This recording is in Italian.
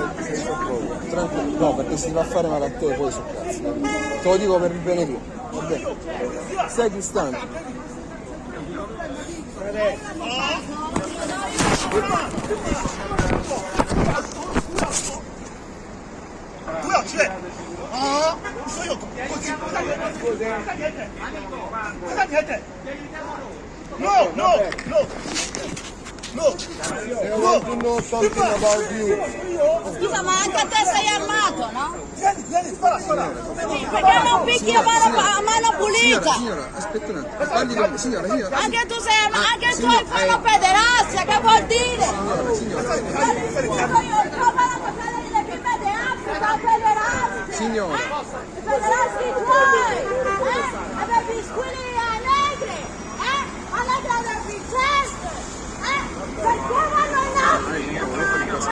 po'. Tranquillo, no, perché si va a fare male a te poi sul cazzo. Te lo dico per il bene tuo, va bene? Stai distante. No, no. No. Scusa, ma anche a te sei armato, no? Vieni, vieni, spara, spara. Perché non picchi a mano, a mano pulita? Signora, aspetta un attimo. Parli con... Signora, signora. Anche tu sei armato, ah, anche tu hai fatto eh. pederastia, che vuol dire? Signora, signora. Io trovo la cosa delle che pederastia,